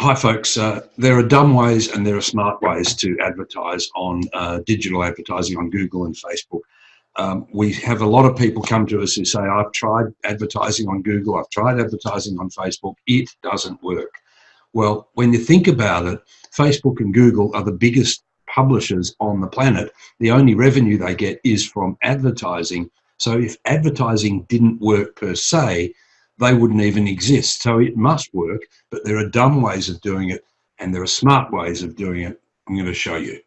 Hi, folks. Uh, there are dumb ways and there are smart ways to advertise on uh, digital advertising on Google and Facebook. Um, we have a lot of people come to us who say, I've tried advertising on Google, I've tried advertising on Facebook, it doesn't work. Well, when you think about it, Facebook and Google are the biggest publishers on the planet. The only revenue they get is from advertising. So if advertising didn't work per se, they wouldn't even exist. So it must work, but there are dumb ways of doing it and there are smart ways of doing it. I'm going to show you.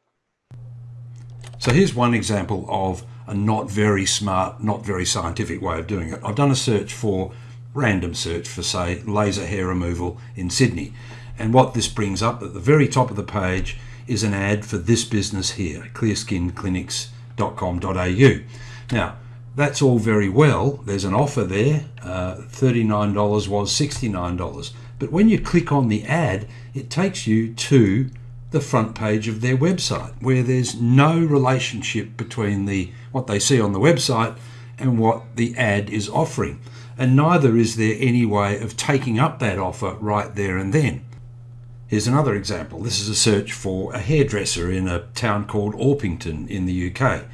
So here's one example of a not very smart, not very scientific way of doing it. I've done a search for, random search for say, laser hair removal in Sydney. And what this brings up at the very top of the page is an ad for this business here, clearskinclinics.com.au. Now, that's all very well. There's an offer there. Uh, $39 was $69. But when you click on the ad, it takes you to the front page of their website where there's no relationship between the what they see on the website and what the ad is offering. And neither is there any way of taking up that offer right there and then. Here's another example. This is a search for a hairdresser in a town called Orpington in the UK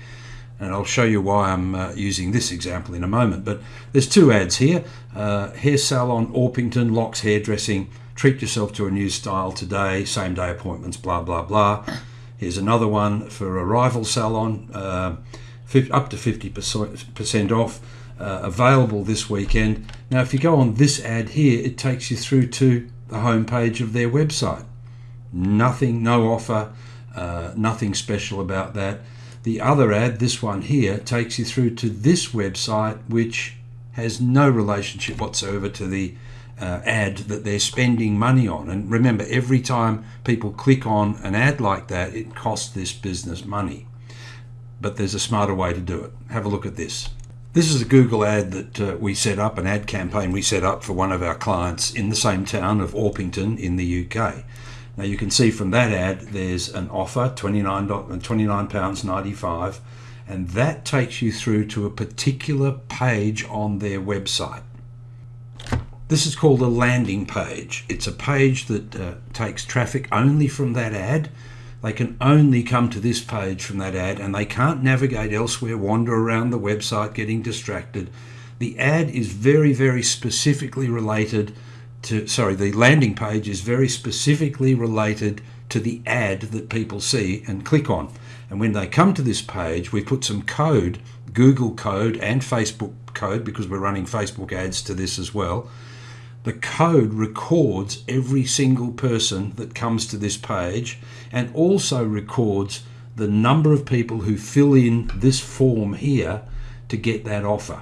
and I'll show you why I'm uh, using this example in a moment. But there's two ads here. Uh, hair salon, Orpington, locks hairdressing, treat yourself to a new style today, same day appointments, blah, blah, blah. Here's another one for a rival salon, uh, up to 50% off, uh, available this weekend. Now, if you go on this ad here, it takes you through to the homepage of their website. Nothing, no offer, uh, nothing special about that. The other ad, this one here, takes you through to this website, which has no relationship whatsoever to the uh, ad that they're spending money on. And remember, every time people click on an ad like that, it costs this business money. But there's a smarter way to do it. Have a look at this. This is a Google ad that uh, we set up, an ad campaign we set up for one of our clients in the same town of Orpington in the UK. Now you can see from that ad there's an offer, £29, £29.95 and that takes you through to a particular page on their website. This is called a landing page. It's a page that uh, takes traffic only from that ad. They can only come to this page from that ad and they can't navigate elsewhere, wander around the website getting distracted. The ad is very, very specifically related to, sorry, the landing page is very specifically related to the ad that people see and click on. And when they come to this page, we put some code, Google code and Facebook code, because we're running Facebook ads to this as well. The code records every single person that comes to this page and also records the number of people who fill in this form here to get that offer.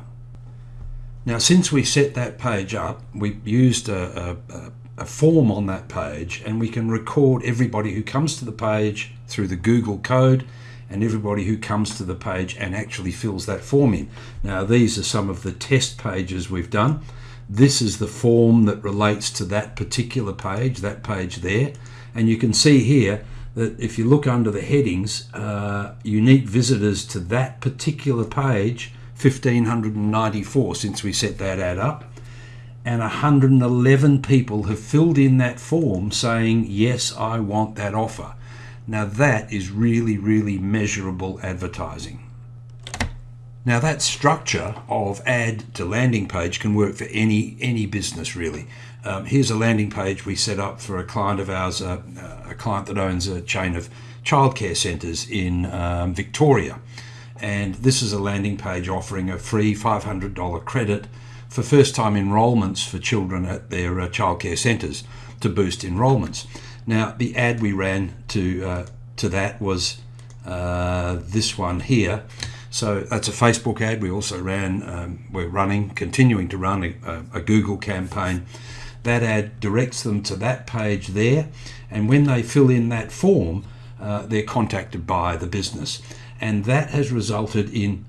Now, since we set that page up, we used a, a, a, form on that page and we can record everybody who comes to the page through the Google code and everybody who comes to the page and actually fills that form in. Now, these are some of the test pages we've done. This is the form that relates to that particular page, that page there. And you can see here that if you look under the headings, uh, unique visitors to that particular page 1,594 since we set that ad up. And 111 people have filled in that form saying, yes, I want that offer. Now that is really, really measurable advertising. Now that structure of ad to landing page can work for any any business really. Um, here's a landing page we set up for a client of ours, uh, a client that owns a chain of childcare centres in um, Victoria and this is a landing page offering a free $500 credit for first time enrolments for children at their uh, childcare centres to boost enrolments. Now the ad we ran to uh, to that was uh, this one here. So that's a Facebook ad. We also ran, um, we're running, continuing to run a, a Google campaign. That ad directs them to that page there, and when they fill in that form, uh, they're contacted by the business and that has resulted in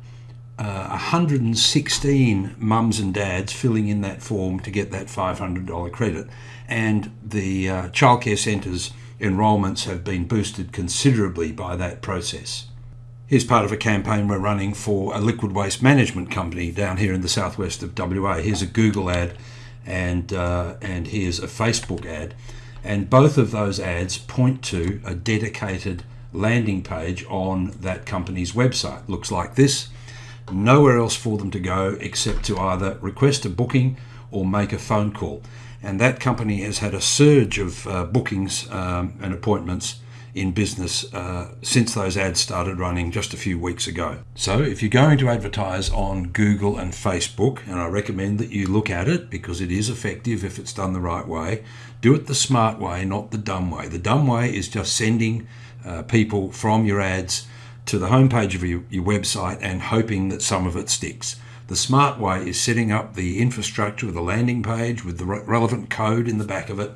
uh, 116 mums and dads filling in that form to get that $500 credit. And the uh, childcare centres enrolments have been boosted considerably by that process. Here's part of a campaign we're running for a liquid waste management company down here in the southwest of WA. Here's a Google ad and, uh, and here's a Facebook ad. And both of those ads point to a dedicated landing page on that company's website. Looks like this. Nowhere else for them to go except to either request a booking or make a phone call. And that company has had a surge of uh, bookings um, and appointments in business uh, since those ads started running just a few weeks ago. So, if you're going to advertise on Google and Facebook, and I recommend that you look at it because it is effective if it's done the right way, do it the smart way, not the dumb way. The dumb way is just sending uh, people from your ads to the homepage of your, your website and hoping that some of it sticks. The smart way is setting up the infrastructure with a landing page with the re- relevant code in the back of it,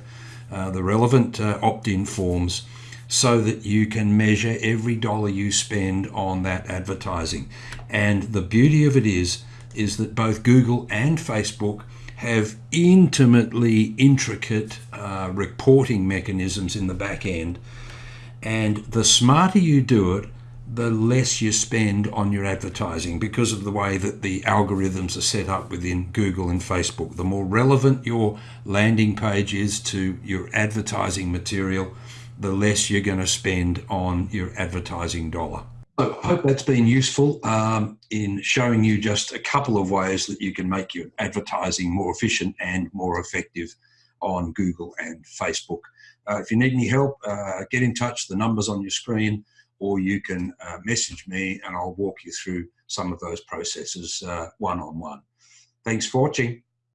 uh, the relevant uh, opt in forms, so that you can measure every dollar you spend on that advertising. And the beauty of it is, is that both Google and Facebook have intimately intricate uh, reporting mechanisms in the back end. And the smarter you do it, the less you spend on your advertising because of the way that the algorithms are set up within Google and Facebook. The more relevant your landing page is to your advertising material, the less you're going to spend on your advertising dollar. So I hope that's been useful um, in showing you just a couple of ways that you can make your advertising more efficient and more effective on Google and Facebook. Uh, if you need any help, uh, get in touch. The number's on your screen or you can uh, message me and I'll walk you through some of those processes one on one. Thanks for watching.